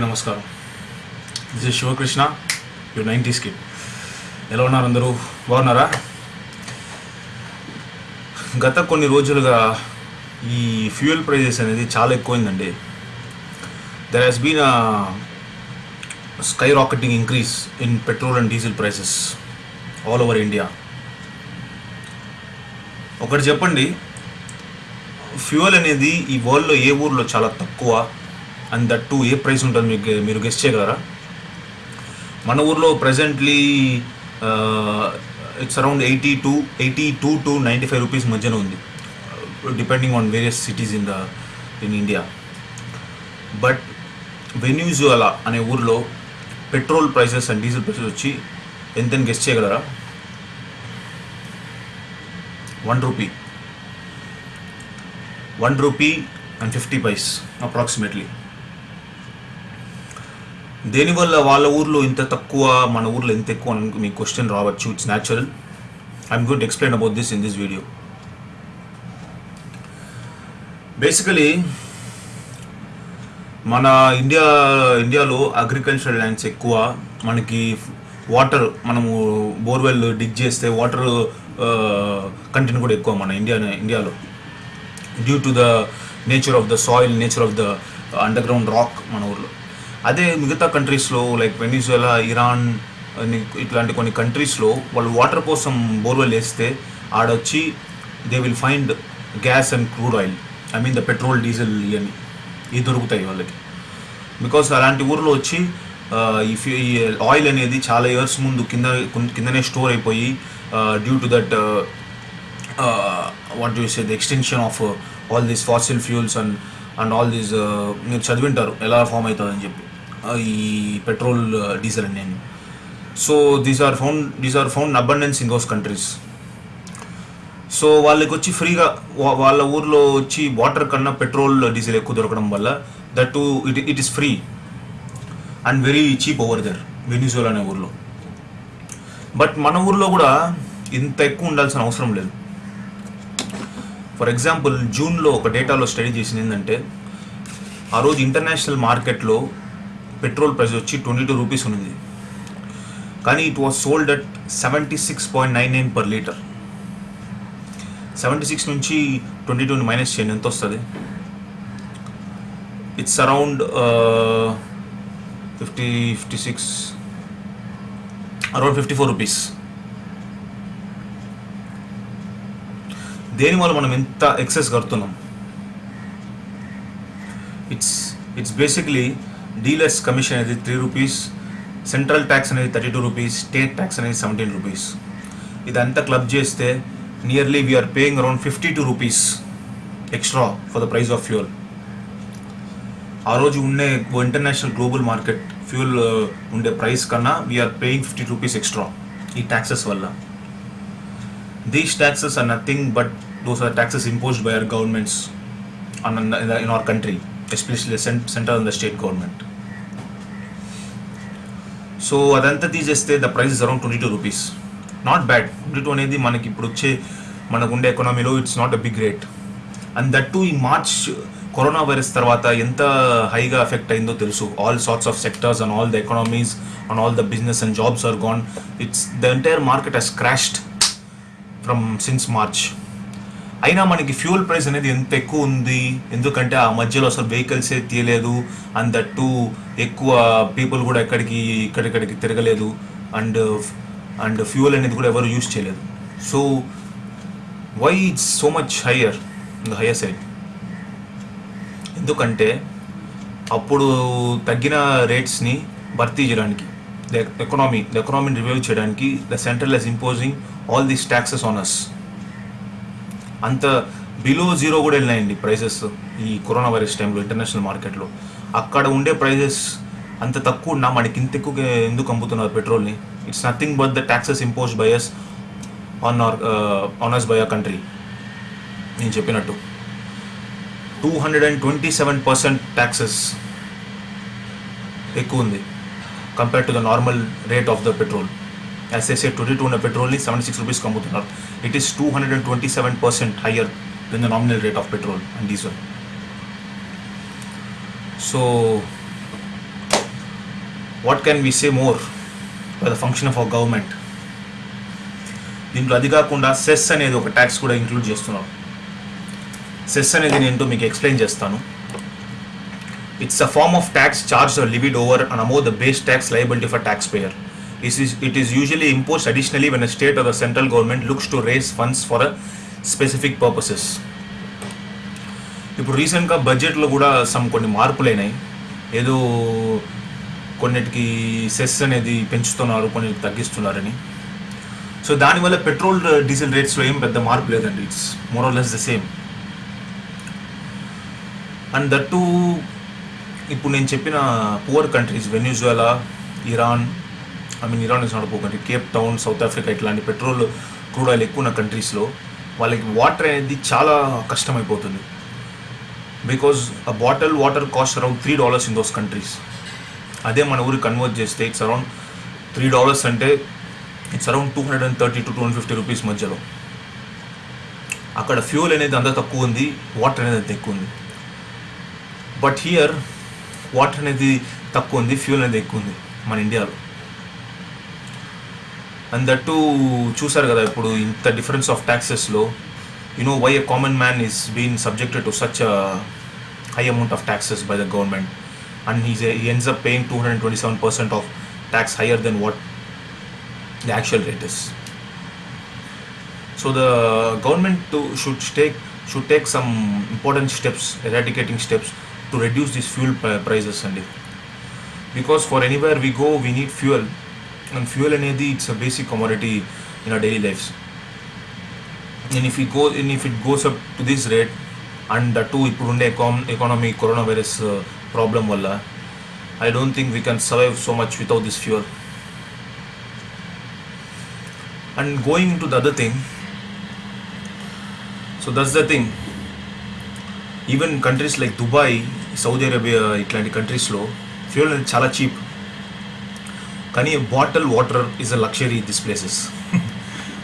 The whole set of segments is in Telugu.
నమస్కారం. This is Shivakrishna you nineties skip ఎలా ఉన్నారు అందరూ? బాగున్నారా? గత కొన్ని రోజులుగా ఈ ఫ్యూయల్ ప్రైజెస్ అనేది చాలా ఎక్కువైందండి. There has been skyrocketing increase in petrol and diesel prices all over India ఒకటి చెప్పండి ఫ్యూయల్ అనేది ఈ వరల్డ్లో ఏ ఊర్లో చాలా తక్కువ? And that too a price ఉంటుంది మీకు మీరు గెస్ట్ చేయగలరా? మన ఊర్లో presently it's around eighty to eighty two to ninety five rupees మధ్యన ఉంది. Depending on various cities in the in India but Venezuela అనే ఊర్లో petrol prices and diesel prices వచ్చి ఎంతని గెస్ట్ చేయగలరా? One rupee one rupee and fifty paise approximately దేనివల్ల వాళ్ళ ఊర్లో ఇంత తక్కువ మన ఊర్లో ఎంత ఎక్కువ అని మీ క్వశ్చన్ రావచ్చు? It's natural I'm good explain about this in this video basically మన ఇండియా ఇండియాలో అగ్రికల్చరల్ ల్యాండ్స్ ఎక్కువ. మనకి వాటర్ మనము బోర్వెల్ డిగ్ చేస్తే వాటర్ కంటెంట్ కూడా ఎక్కువ మన ఇండియా ఇండియాలో due to the nature of the soil nature of the underground rock మన ఊర్లో. అదే మిగతా కంట్రీస్లో లైక్ వెనిజులా ఇరాన్ అని ఇట్లాంటి కొన్ని కంట్రీస్లో వాళ్ళు వాటర్ కోసం బోర్వెల్ వేస్తే ఆడొచ్చి they will find gas and crude oil I mean the petrol diesel అని ఇవి దొరుకుతాయి వాళ్ళకి. బికాస్ అలాంటి ఊర్లో వచ్చి ఈ ఆయిల్ అనేది చాలా ఇయర్స్ ముందు కింద కిందనే స్టోర్ అయిపోయి due to that what you say the extension of all these fossil fuels and and all these మీరు చదివింటారు ఎలా ఫామ్ అవుతుందని చెప్పి. ఈ పెట్రోల్ డీజిల్ అని నేను so these are found these are found abundance in those countries so వాళ్ళకి వచ్చి ఫ్రీగా వా- వాళ్ళ ఊర్లో వచ్చి వాటర్ కన్నా పెట్రోల్ డీజిల్ ఎక్కువ దొరకడం వల్ల that too it it is free and very cheap over there Venezuela అనే ఊర్లో. బట్ మన ఊర్లో కూడా ఇంత ఎక్కువ ఉండాల్సిన అవసరం లేదు. ఫర్ ఎగ్జాంపుల్ జూన్లో ఒక డేటాలో స్టడీ చేసింది ఏంటంటే ఆ రోజు ఇంటర్నేషనల్ మార్కెట్లో పెట్రోల్ ప్రైస్ వచ్చి ట్వంటీ టూ రూపీస్ ఉన్నది. కానీ it was sold at seventy six point nine nine per litre. Seventy six నుంచి ట్వంటీ టూని మైనస్ చేయండి ఎంత వస్తుంది? It's around fifty fifty six around fifty four rupees దేనివల్ల మనం ఎంత ఎక్సెస్ కడుతున్నాం? It's it's basically dealers commission అనేది త్రీ రూపీస్ సెంట్రల్ ట్యాక్స్ అనేది thirty two rupees state tax అనేది సెవెంటీన్ రూపీస్. ఇదంతా క్లబ్ చేస్తే nearly we're paying around fifty two rupees extra for the price of fuel ఆ రోజు ఉండే ఇంటర్నేషనల్ గ్లోబల్ మార్కెట్ ఫ్యూయల్ ఉండే ప్రైస్ కన్నా we're paying fifty rupees extra ఈ ట్యాక్సెస్ వల్ల. These taxes are nothing but those are taxes imposed by our governments on in the, country especially centre on the state government so అదంతా తీసేస్తే the price is around twenty two rupees not bad twenty two అనేది మనకి ఇప్పుడు వచ్చే మనకు ఉండే ఎకనామీలో it's not a big rate and that too ఈ మార్చ్ కరోనా వైరస్ తర్వాత ఎంత హైగా ఎఫెక్ట్ అయిందో తెలుసు. All sorts of sectors and all the economies and all the business and jobs are gone it's the entire market has crashed from since March అయినా మనకి ఫ్యూల్ ప్రైస్ అనేది ఎంత ఎక్కువ ఉంది? ఎందుకంటే ఆ మధ్యలో అసలు వెహికల్సే తీయలేదు. అండ్ దట్టు ఎక్కువ పీపుల్ కూడా ఎక్కడికి ఇక్కడిక్కడికి తిరగలేదు. అండ్ అండ్ ఫ్యూయల్ అనేది కూడా ఎవరు యూజ్ చేయలేదు. So why it's so much higher the higher side. ఎందుకంటే అప్పుడు తగ్గిన రేట్స్ని భర్తీ చేయడానికి ద ఎకనామీ ద ఎకనామీని రివైవ్ చేయడానికి the central is imposing all these taxes on us అంత బిలో జీరో కూడా వెళ్ళినాయండి ప్రైసెస్ ఈ కరోనా వైరస్ టైంలో ఇంటర్నేషనల్ మార్కెట్లో అక్కడ ఉండే ప్రైసెస్ అంత తక్కువ ఉన్నా మనకి ఇంత ఎక్కువ ఎందుకు అమ్ముతున్నారు పెట్రోల్ని it's nothing but the taxes impose by us on our owners by a country నేను చెప్పినట్టు. Two hundred and twenty seven percent taxes ఎక్కువ ఉంది compare to the normal rate of the petrol as twenty two ఉన్న పెట్రోల్ని సెవెంటీ సిక్స్ రూపీస్కి అమ్ముతున్నారు it is two hundred and twenty seven percent higher than the nominal rate of petrol and diesel so what can we say more by the function of our government దీంట్లో అది కాకుండా సెస్ అనేది ఒక ట్యాక్స్ కూడా ఇంక్లూడ్ చేస్తున్నారు సెస్ అనేది నేను ఏంటో మీకు ఎక్స్ప్లెయిన్ చేస్తాను. It's a form of tax charge levied over and above the base tax liability for tax payer is it is usually imposed additionally when when state or the central government looks to raise funds for a specific purposes ఇప్పుడు రీసెంట్గా బడ్జెట్లో కూడా సమ్ కొన్ని మార్పులైనాయి ఏదో కొన్నిటికి సెస్ అనేది పెంచుతున్నారు కొన్నిటికి తగ్గిస్తున్నారని. సో దానివల్ల పెట్రోల్ డీజిల్ రేట్స్లో ఏం పెద్ద మార్పు లేదండి. It's more or less the same and that ఇప్పుడు నేను చెప్పిన poor countries Venezuela Iran I mean Iran is not country Cape Town South Africa ఇట్లాంటి పెట్రోల్ క్రూడ్ ఆయిల్ ఎక్కువ ఉన్న కంట్రీస్లో వాళ్ళకి వాటర్ అనేది చాలా కష్టమైపోతుంది. Because a bottle water cost around three dollars in those countries. అదే మన ఊరికి కన్వర్ట్ చేస్తే ఇట్స్ అరౌండ్ త్రీ డాలర్స్ అంటే it's around two hundred and thirty to two hundred fifty rupees మధ్యలో. అక్కడ ఫ్యూల్ అనేది అంత తక్కువ ఉంది వాటర్ అనేది అంత ఎక్కువ ఉంది. బట్ హియర్ వాటర్ అనేది తక్కువ ఉంది ఫ్యూల్ అనేది ఎక్కువ ఉంది మన ఇండియాలో. అండ్ దట్టు చూసారు కదా ఇప్పుడు ఇంత difference of ట్యాక్సెస్లో you know why a common man is been subjected to such high amount of taxes by the government and he's he ends up paying 227% of tax higher than what the actual rate is. So the government to, should take should take some important steps, eradicating steps to reduce these fuel pri- prices and because for anywhere we go we need fuel and fuel అనేది it's a basic commodity in our daily lives. And if it go and if it goes up to this rate and that too ఇప్పుడుండే econ economy corona virus problem వల్ల I don't think we can survive so much without this fuel and going to the other thing so that's the thing even countries like Dubai Saudi Arabia ఇట్లాంటి కంట్రీస్లో ఫ్యూల్ అనేది చాలా చీప్ కానీ bottle water is a luxury this places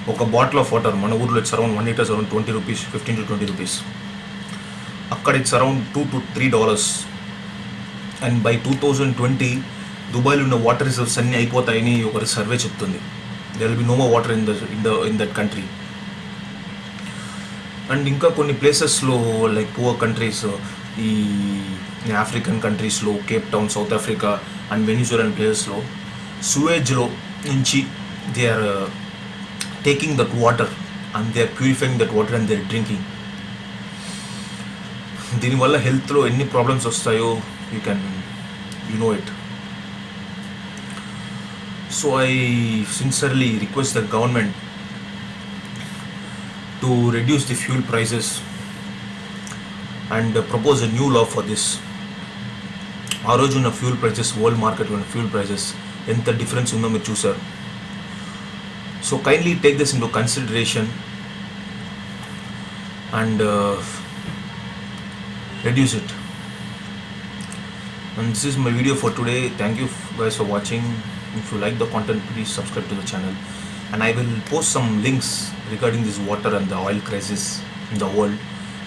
ఒక బాటిల్ ఆఫ్ వాటర్ మన ఊర్లో it's around one liters around twenty rupees fifteen to twenty rupees అక్కడ it's around two to three dollars and by two thousand twenty దుబాయ్లో ఉన్న వాటర్ రిజర్వ్స్ అన్నీ అయిపోతాయని ఒక సర్వే చెప్తుంది. There will be no more water in the in the in that country and ఇంకా కొన్ని ప్లేసెస్లో లైక్ పువర్ కంట్రీస్ ఈ ఆఫ్రికన్ కంట్రీస్లో Cape Town South Africa and Venezuelan ప్లేసెస్లో సువేజ్లో నుంచి they are taking that water and they are purifying that water and they are drinking దీనివల్ల హెల్త్లో ఎన్ని ప్రాబ్లమ్స్ వస్తాయో you can you know it so I sincerely request the government to reduce the fuel prices and propose a new law for this ఆ రోజు ఉన్న ఫ్యూల్ ప్రైసెస్ వరల్డ్ మార్కెట్లో ఉన్న ఫ్యూల్ ప్రైసెస్ ఎంత డిఫరెన్స్ ఉందో మీరు చూసారు so kindly take this in to consideration and reduce it and this is my video for today thank you guys for watching if you like the content please subscribe to the channel and i will post some links regarding this water and the oil crisis in the world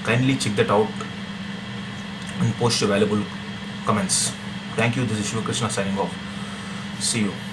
kindly check that out and post your valuable comments thank you this is Shiva Krishna signing off see you